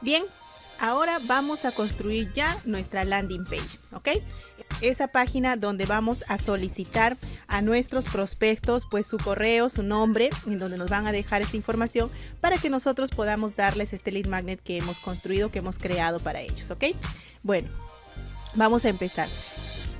Bien, ahora vamos a construir ya nuestra landing page, ¿ok? Esa página donde vamos a solicitar a nuestros prospectos pues su correo, su nombre, en donde nos van a dejar esta información para que nosotros podamos darles este lead magnet que hemos construido, que hemos creado para ellos, ¿ok? Bueno, vamos a empezar.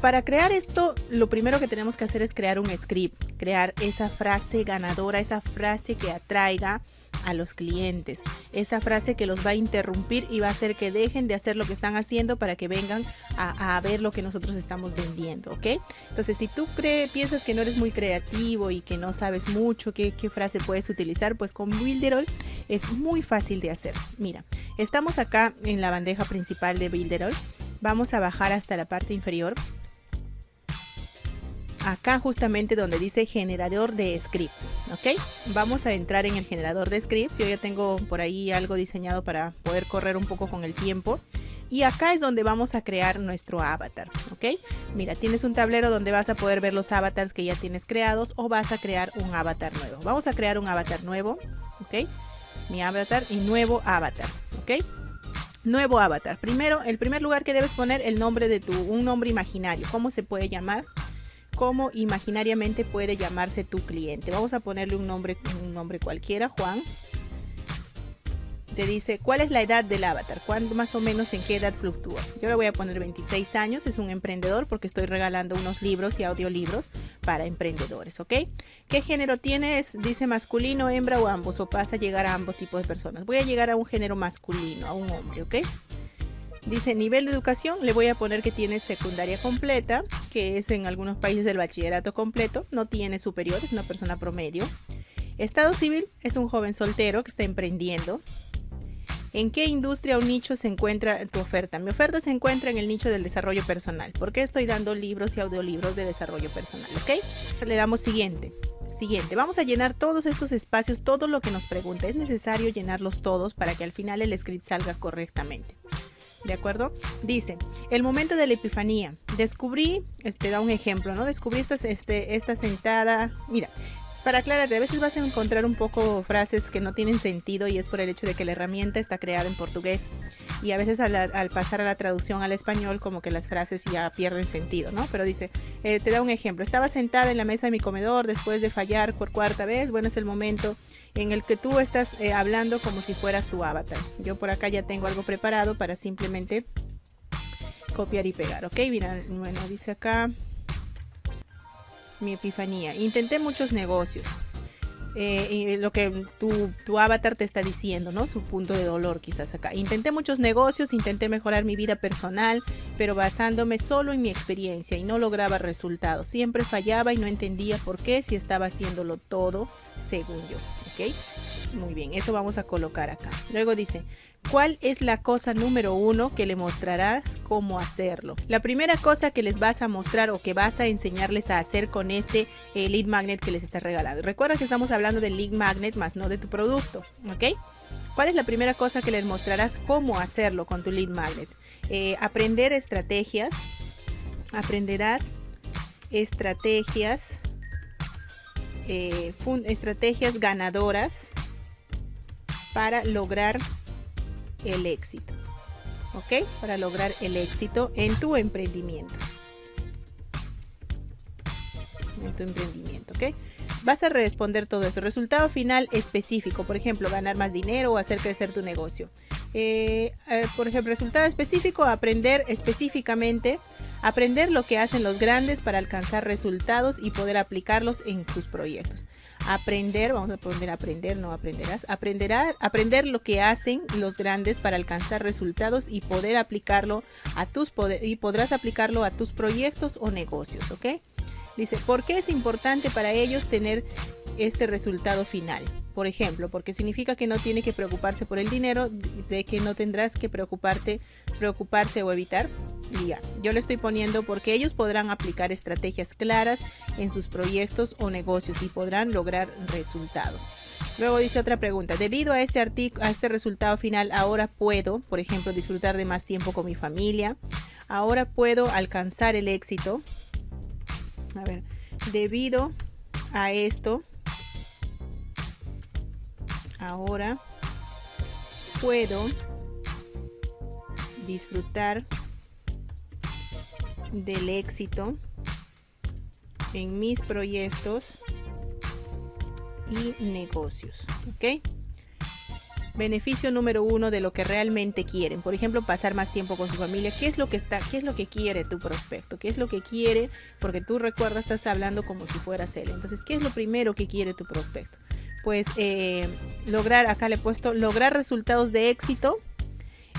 Para crear esto, lo primero que tenemos que hacer es crear un script, crear esa frase ganadora, esa frase que atraiga a los clientes. Esa frase que los va a interrumpir y va a hacer que dejen de hacer lo que están haciendo para que vengan a, ver lo que nosotros estamos vendiendo, ¿ok? Entonces, si tú crees, piensas que no eres muy creativo y que no sabes mucho qué, qué frase puedes utilizar, pues con Builderall es muy fácil de hacer. Mira, estamos acá en la bandeja principal de Builderall. Vamos a bajar hasta la parte inferior acá justamente donde dice generador de scripts, ¿ok? Vamos a entrar en el generador de scripts. Yo ya tengo por ahí algo diseñado para poder correr un poco con el tiempo. Y acá es donde vamos a crear nuestro avatar, ¿ok? Mira, tienes un tablero donde vas a poder ver los avatars que ya tienes creados o vas a crear un avatar nuevo. Vamos a crear un avatar nuevo, ¿ok? Mi avatar y nuevo avatar, ¿ok? Nuevo avatar. Primero, el primer lugar que debes poner el nombre de tu, un nombre imaginario. ¿Cómo se puede llamar? Cómo imaginariamente puede llamarse tu cliente. Vamos a ponerle un nombre, un nombre cualquiera, Juan. Te dice cuál es la edad del avatar, cuándo más o menos en qué edad fluctúa. Yo le voy a poner 26 años, es un emprendedor porque estoy regalando unos libros y audiolibros para emprendedores, ¿ok? ¿Qué género tienes? Dice masculino, hembra o ambos, o pasa a llegar a ambos tipos de personas. Voy a llegar a un género masculino, a un hombre, ¿ok? Dice nivel de educación, le voy a poner que tiene secundaria completa, que es en algunos países del bachillerato completo, no tiene superior, es una persona promedio. Estado civil, es un joven soltero que está emprendiendo. ¿En qué industria o nicho se encuentra tu oferta? Mi oferta se encuentra en el nicho del desarrollo personal. ¿Por qué estoy dando libros y audiolibros de desarrollo personal? ¿Ok? Le damos siguiente. Siguiente, vamos a llenar todos estos espacios, todo lo que nos pregunta. Es necesario llenarlos todos para que al final el script salga correctamente. ¿De acuerdo? Dice, el momento de la epifanía. Descubrí, este da un ejemplo, ¿no? Descubrí este, esta sentada. Mira, para aclararte, a veces vas a encontrar un poco frases que no tienen sentido y es por el hecho de que la herramienta está creada en portugués y a veces al, pasar a la traducción al español como que las frases ya pierden sentido, ¿no? Pero dice, eh, te da un ejemplo, estaba sentada en la mesa de mi comedor después de fallar por cuarta vez, bueno, es el momento en el que tú estás eh, hablando como si fueras tu avatar. Yo por acá ya tengo algo preparado para simplemente copiar y pegar, ¿ok? Mira, bueno, dice acá mi epifanía. Intenté muchos negocios. Eh, lo que tu, tu, avatar te está diciendo, ¿no? Su punto de dolor quizás acá. Intenté muchos negocios, intenté mejorar mi vida personal, pero basándome solo en mi experiencia y no lograba resultados. Siempre fallaba y no entendía por qué si estaba haciéndolo todo según yo, ¿ok? Muy bien, eso vamos a colocar acá. Luego dice, ¿Cuál es la cosa número uno que le mostrarás cómo hacerlo? La primera cosa que les vas a mostrar o que vas a enseñarles a hacer con este eh, lead magnet que les estás regalando. Recuerda que estamos hablando del lead magnet más no de tu producto, ¿ok? ¿Cuál es la primera cosa que les mostrarás cómo hacerlo con tu lead magnet? Eh, aprender estrategias. Aprenderás estrategias. Eh, estrategias ganadoras para lograr el éxito. ¿Ok? Para lograr el éxito en tu emprendimiento. En tu emprendimiento, ¿ok? Vas a responder todo esto. Resultado final específico, por ejemplo, ganar más dinero o hacer crecer tu negocio. Eh, eh, por ejemplo, resultado específico, aprender específicamente, aprender lo que hacen los grandes para alcanzar resultados y poder aplicarlos en tus proyectos aprender, vamos a poner aprender, no aprenderás, aprenderá, aprender lo que hacen los grandes para alcanzar resultados y poder aplicarlo a tus poder, y podrás aplicarlo a tus proyectos o negocios, ¿ok? Dice, ¿por qué es importante para ellos tener este resultado final? Por ejemplo, porque significa que no tiene que preocuparse por el dinero, de que no tendrás que preocuparte, preocuparse o evitar. Ya, yo le estoy poniendo porque ellos podrán aplicar estrategias claras en sus proyectos o negocios y podrán lograr resultados. Luego dice otra pregunta, debido a este a este resultado final, ahora puedo, por ejemplo, disfrutar de más tiempo con mi familia. Ahora puedo alcanzar el éxito. A ver, debido a esto, ahora puedo disfrutar del éxito en mis proyectos y negocios. ¿Ok? Beneficio número uno de lo que realmente quieren. Por ejemplo, pasar más tiempo con su familia. ¿Qué es lo que está, qué es lo que quiere tu prospecto? ¿Qué es lo que quiere? Porque tú recuerdas, estás hablando como si fueras él. Entonces, ¿qué es lo primero que quiere tu prospecto? Pues eh, lograr, acá le he puesto, lograr resultados de éxito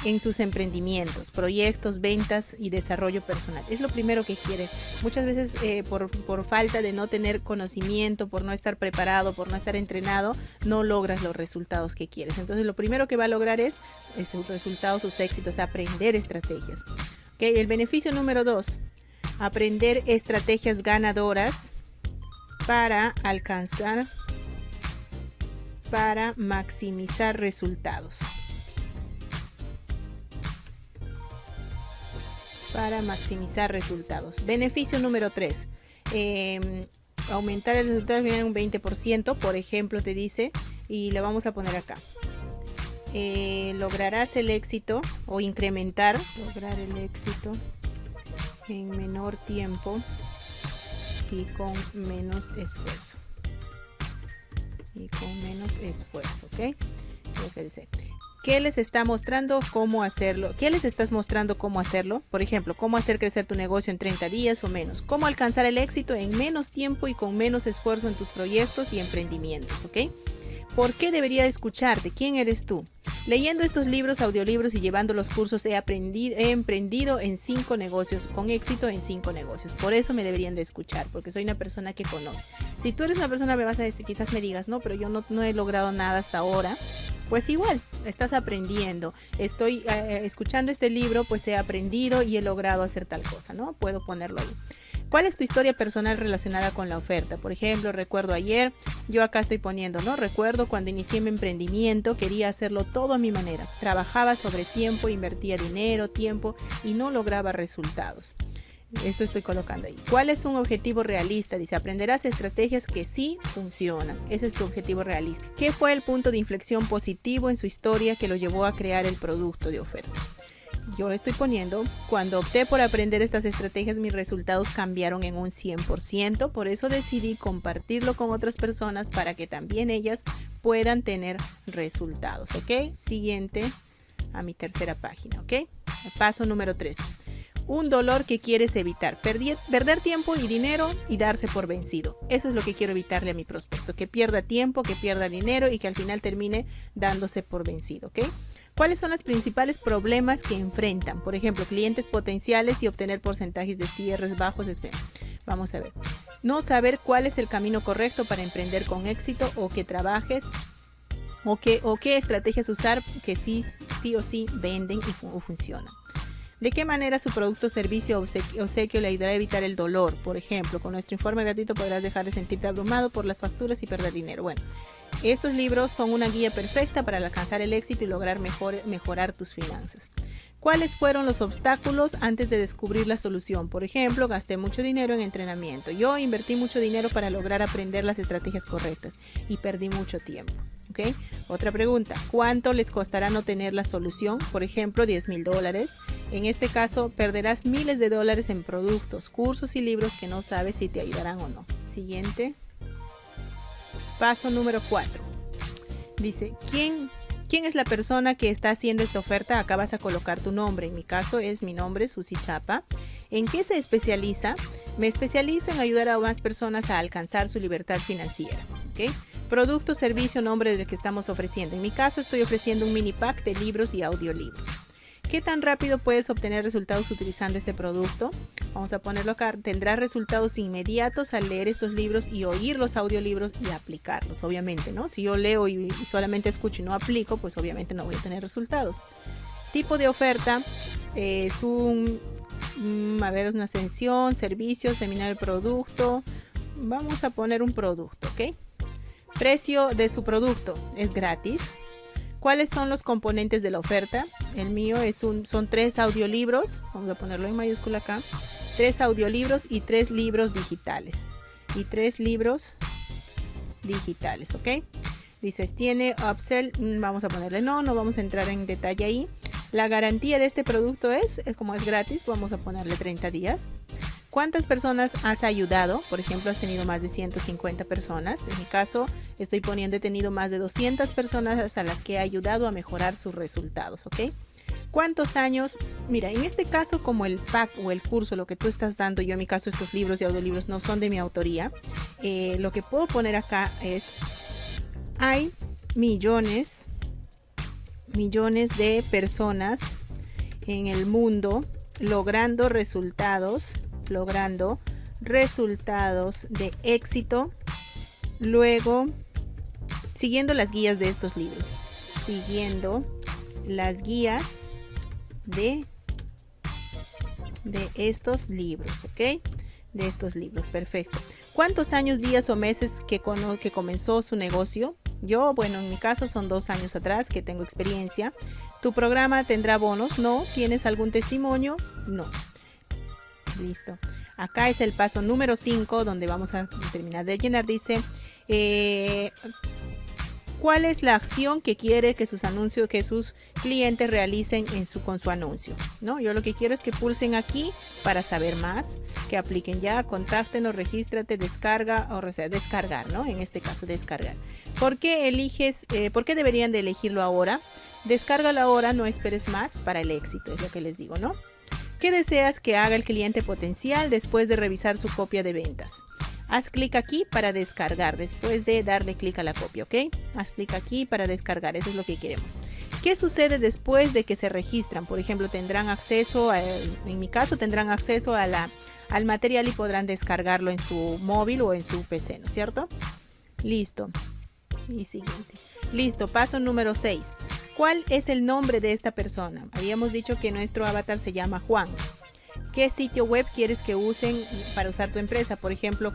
en sus emprendimientos, proyectos, ventas y desarrollo personal. Es lo primero que quiere. Muchas veces eh, por, por, falta de no tener conocimiento, por no estar preparado, por no estar entrenado, no logras los resultados que quieres. Entonces lo primero que va a lograr es, sus resultados, sus éxitos, aprender estrategias. ¿Okay? El beneficio número dos, aprender estrategias ganadoras para alcanzar, para maximizar resultados. para maximizar resultados. Beneficio número 3. Em, aumentar el resultado en un 20%, por ejemplo, te dice, y le vamos a poner acá. Eh, lograrás el éxito o incrementar, lograr el éxito en menor tiempo y con menos esfuerzo. Y con menos esfuerzo, ¿ok? Lo que dice. ¿Qué les está mostrando cómo hacerlo? ¿Qué les estás mostrando cómo hacerlo? Por ejemplo, cómo hacer crecer tu negocio en 30 días o menos. Cómo alcanzar el éxito en menos tiempo y con menos esfuerzo en tus proyectos y emprendimientos, ¿ok? ¿Por qué debería escucharte? ¿Quién eres tú? Leyendo estos libros, audiolibros y llevando los cursos he, aprendido, he emprendido en cinco negocios, con éxito en cinco negocios. Por eso me deberían de escuchar, porque soy una persona que conoce. Si tú eres una persona, me vas a decir, quizás me digas, no, pero yo no, he logrado nada hasta ahora pues igual, estás aprendiendo. Estoy eh, escuchando este libro, pues he aprendido y he logrado hacer tal cosa, ¿no? Puedo ponerlo ahí. ¿Cuál es tu historia personal relacionada con la oferta? Por ejemplo, recuerdo ayer, yo acá estoy poniendo, ¿no? Recuerdo cuando inicié mi emprendimiento, quería hacerlo todo a mi manera. Trabajaba sobre tiempo, invertía dinero, tiempo y no lograba resultados. Esto estoy colocando ahí. ¿Cuál es un objetivo realista? Dice, aprenderás estrategias que sí funcionan. Ese es tu objetivo realista. ¿Qué fue el punto de inflexión positivo en su historia que lo llevó a crear el producto de oferta? Yo estoy poniendo, cuando opté por aprender estas estrategias, mis resultados cambiaron en un 100%. Por eso decidí compartirlo con otras personas para que también ellas puedan tener resultados. ¿Ok? Siguiente a mi tercera página. ¿Ok? Paso número 3 un dolor que quieres evitar, perder tiempo y dinero y darse por vencido. Eso es lo que quiero evitarle a mi prospecto, que pierda tiempo, que pierda dinero y que al final termine dándose por vencido, ¿ok? ¿Cuáles son los principales problemas que enfrentan? Por ejemplo, clientes potenciales y obtener porcentajes de cierres bajos. Vamos a ver. No saber cuál es el camino correcto para emprender con éxito o que trabajes o, que, o qué estrategias usar que sí, sí o sí venden y funcionan. ¿De qué manera su producto, servicio o obsequio, le ayudará a evitar el dolor? Por ejemplo, con nuestro informe gratuito podrás dejar de sentirte abrumado por las facturas y perder dinero. Bueno, estos libros son una guía perfecta para alcanzar el éxito y lograr mejorar tus finanzas. ¿Cuáles fueron los obstáculos antes de descubrir la solución? Por ejemplo, gasté mucho dinero en entrenamiento. Yo invertí mucho dinero para lograr aprender las estrategias correctas y perdí mucho tiempo. Otra pregunta, ¿cuánto les costará no tener la solución? Por ejemplo, 10 mil dólares. En este caso, perderás miles de dólares en productos, cursos y libros que no sabes si te ayudarán o no. Siguiente. Paso número 4. Dice, ¿quién, ¿quién es la persona que está haciendo esta oferta? Acá vas a colocar tu nombre. En mi caso es mi nombre, Susi Chapa. ¿En qué se especializa? Me especializo en ayudar a más personas a alcanzar su libertad financiera. ¿okay? Producto, servicio, nombre del que estamos ofreciendo. En mi caso estoy ofreciendo un mini pack de libros y audiolibros. ¿Qué tan rápido puedes obtener resultados utilizando este producto? Vamos a ponerlo acá. Tendrás resultados inmediatos al leer estos libros y oír los audiolibros y aplicarlos, obviamente, ¿no? Si yo leo y solamente escucho y no aplico, pues obviamente no voy a tener resultados. Tipo de oferta es un, mm, a ver, es una ascensión, servicio, seminario, producto. Vamos a poner un producto, ¿ok? Precio de su producto es gratis. ¿Cuáles son los componentes de la oferta? El mío es un, son tres audiolibros. Vamos a ponerlo en mayúscula acá. Tres audiolibros y tres libros digitales. Y tres libros digitales, ¿ok? Dices, tiene upsell, mm, vamos a ponerle no, no vamos a entrar en detalle ahí. La garantía de este producto es, es como es gratis, vamos a ponerle 30 días. ¿Cuántas personas has ayudado? Por ejemplo, has tenido más de 150 personas. En mi caso, estoy poniendo, he tenido más de 200 personas a las que he ayudado a mejorar sus resultados, ¿ok? ¿Cuántos años? Mira, en este caso, como el pack o el curso, lo que tú estás dando, yo en mi caso estos libros y audiolibros no son de mi autoría, eh, lo que puedo poner acá es, hay millones, millones de personas en el mundo logrando resultados logrando resultados de éxito. Luego, siguiendo las guías de estos libros. Siguiendo las guías de, de estos libros, ¿ok? De estos libros, perfecto. ¿Cuántos años, días o meses que, que comenzó su negocio? Yo, bueno, en mi caso son dos años atrás que tengo experiencia. ¿Tu programa tendrá bonos? No. ¿Tienes algún testimonio? No. Listo. Acá es el paso número 5 donde vamos a terminar de llenar. Dice, eh, ¿cuál es la acción que quiere que sus anuncios, que sus clientes realicen en su, con su anuncio? ¿No? Yo lo que quiero es que pulsen aquí para saber más, que apliquen ya, contáctenos, regístrate, descarga, o sea, descargar, ¿no? En este caso, descargar. ¿Por qué eliges, eh, por qué deberían de elegirlo ahora? Descárgalo ahora, no esperes más para el éxito, es lo que les digo, ¿no? ¿Qué deseas que haga el cliente potencial después de revisar su copia de ventas? Haz clic aquí para descargar, después de darle clic a la copia, ¿ok? Haz clic aquí para descargar, eso es lo que queremos. ¿Qué sucede después de que se registran? Por ejemplo, tendrán acceso, en mi caso, tendrán acceso al material y podrán descargarlo en su móvil o en su PC, ¿no es cierto? Listo. Y siguiente. Listo, paso número 6. ¿Cuál es el nombre de esta persona? Habíamos dicho que nuestro avatar se llama Juan. ¿Qué sitio web quieres que usen para usar tu empresa? Por ejemplo,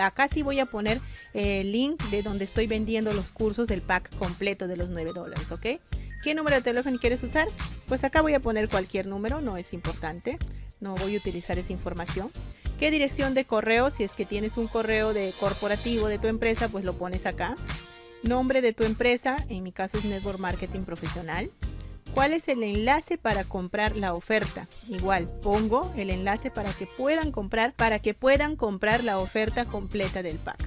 acá sí voy a poner el link de donde estoy vendiendo los cursos del pack completo de los 9 dólares, ¿ok? ¿Qué número de teléfono quieres usar? Pues acá voy a poner cualquier número, no es importante. No voy a utilizar esa información. ¿Qué dirección de correo? Si es que tienes un correo de corporativo de tu empresa, pues lo pones acá nombre de tu empresa, en mi caso es Network Marketing Profesional. ¿Cuál es el enlace para comprar la oferta? Igual, pongo el enlace para que puedan comprar, para que puedan comprar la oferta completa del pack.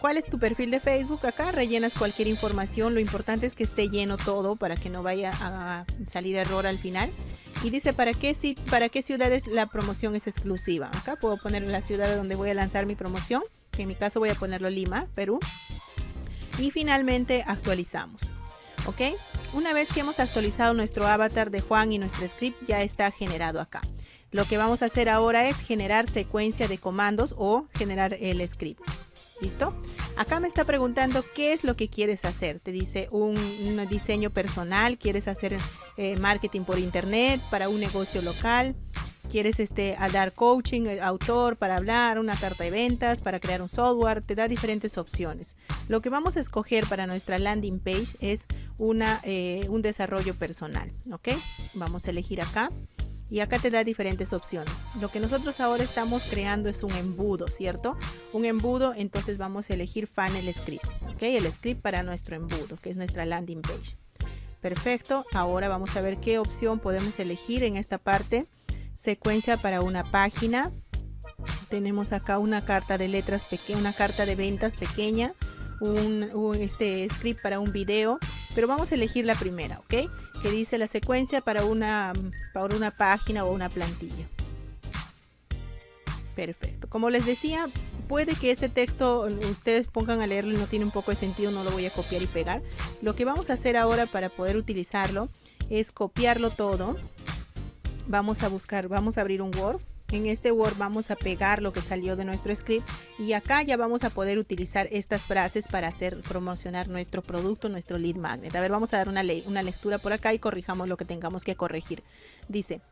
¿Cuál es tu perfil de Facebook? Acá rellenas cualquier información, lo importante es que esté lleno todo para que no vaya a salir error al final. Y dice para qué, para ciudades la promoción es exclusiva. Acá puedo poner la ciudad donde voy a lanzar mi promoción, que en mi caso voy a ponerlo Lima, Perú y finalmente actualizamos. ¿Ok? Una vez que hemos actualizado nuestro avatar de Juan y nuestro script ya está generado acá. Lo que vamos a hacer ahora es generar secuencia de comandos o generar el script. ¿Listo? Acá me está preguntando qué es lo que quieres hacer. Te dice un, diseño personal, quieres hacer eh, marketing por internet para un negocio local, quieres este, dar coaching, eh, autor para hablar, una carta de ventas, para crear un software, te da diferentes opciones. Lo que vamos a escoger para nuestra landing page es una, eh, un desarrollo personal, ¿ok? Vamos a elegir acá y acá te da diferentes opciones. Lo que nosotros ahora estamos creando es un embudo, ¿cierto? Un embudo, entonces vamos a elegir funnel script, ¿ok? El script para nuestro embudo, que es nuestra landing page. Perfecto, ahora vamos a ver qué opción podemos elegir en esta parte secuencia para una página. Tenemos acá una carta de letras pequeña, una carta de ventas pequeña, un, este script para un video, pero vamos a elegir la primera, ¿ok? Que dice la secuencia para una, para una página o una plantilla. Perfecto. Como les decía, puede que este texto ustedes pongan a leerlo y no tiene un poco de sentido, no lo voy a copiar y pegar. Lo que vamos a hacer ahora para poder utilizarlo es copiarlo todo vamos a buscar, vamos a abrir un Word. En este Word vamos a pegar lo que salió de nuestro script y acá ya vamos a poder utilizar estas frases para hacer promocionar nuestro producto, nuestro lead magnet. A ver, vamos a dar una, una lectura por acá y corrijamos lo que tengamos que corregir. Dice,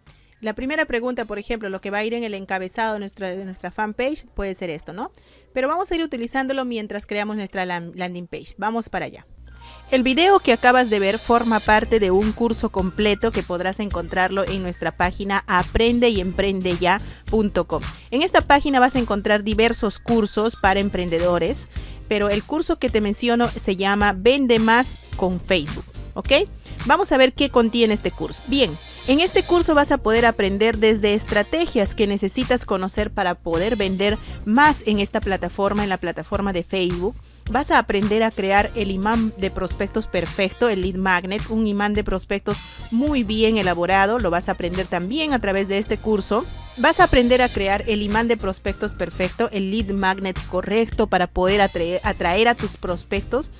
la primera pregunta, por ejemplo, lo que va a ir en el encabezado de nuestra, de nuestra fanpage puede ser esto, ¿no? Pero vamos a ir utilizándolo mientras creamos nuestra landing page. Vamos para allá. El video que acabas de ver forma parte de un curso completo que podrás encontrarlo en nuestra página aprendeyemprendeya.com. En esta página vas a encontrar diversos cursos para emprendedores, pero el curso que te menciono se llama Vende más con Facebook. ¿ok? Vamos a ver qué contiene este curso. Bien, en este curso vas a poder aprender desde estrategias que necesitas conocer para poder vender más en esta plataforma, en la plataforma de Facebook. Vas a aprender a crear el imán de prospectos perfecto, el lead magnet, un imán de prospectos muy bien elaborado. Lo vas a aprender también a través de este curso. Vas a aprender a crear el imán de prospectos perfecto, el lead magnet correcto para poder atraer, a tus prospectos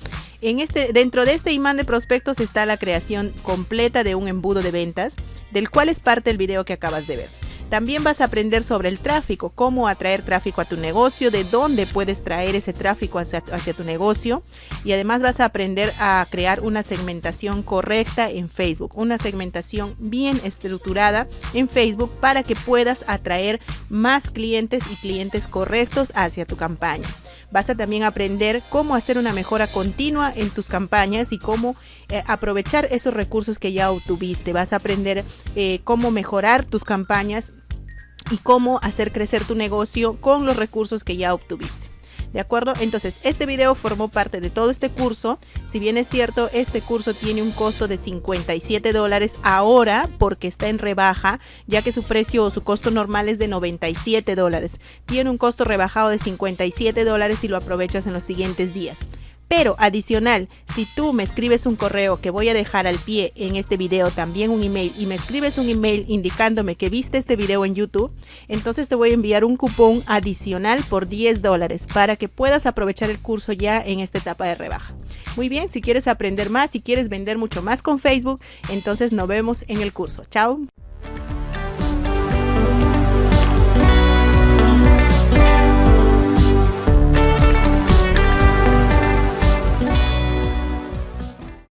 en este, dentro de este imán de prospectos está la creación completa de un embudo de ventas, del cual es parte del video que acabas de ver. También vas a aprender sobre el tráfico, cómo atraer tráfico a tu negocio, de dónde puedes traer ese tráfico hacia, tu negocio y además vas a aprender a crear una segmentación correcta en Facebook, una segmentación bien estructurada en Facebook para que puedas atraer más clientes y clientes correctos hacia tu campaña. Vas a también aprender cómo hacer una mejora continua en tus campañas y cómo eh, aprovechar esos recursos que ya obtuviste. Vas a aprender eh, cómo mejorar tus campañas y cómo hacer crecer tu negocio con los recursos que ya obtuviste. ¿De acuerdo? Entonces, este video formó parte de todo este curso. Si bien es cierto, este curso tiene un costo de 57 dólares ahora porque está en rebaja, ya que su precio o su costo normal es de 97 dólares. Tiene un costo rebajado de 57 dólares si lo aprovechas en los siguientes días. Pero adicional, si tú me escribes un correo que voy a dejar al pie en este video, también un email, y me escribes un email indicándome que viste este video en YouTube, entonces te voy a enviar un cupón adicional por 10 dólares para que puedas aprovechar el curso ya en esta etapa de rebaja. Muy bien, si quieres aprender más, si quieres vender mucho más con Facebook, entonces nos vemos en el curso. Chao.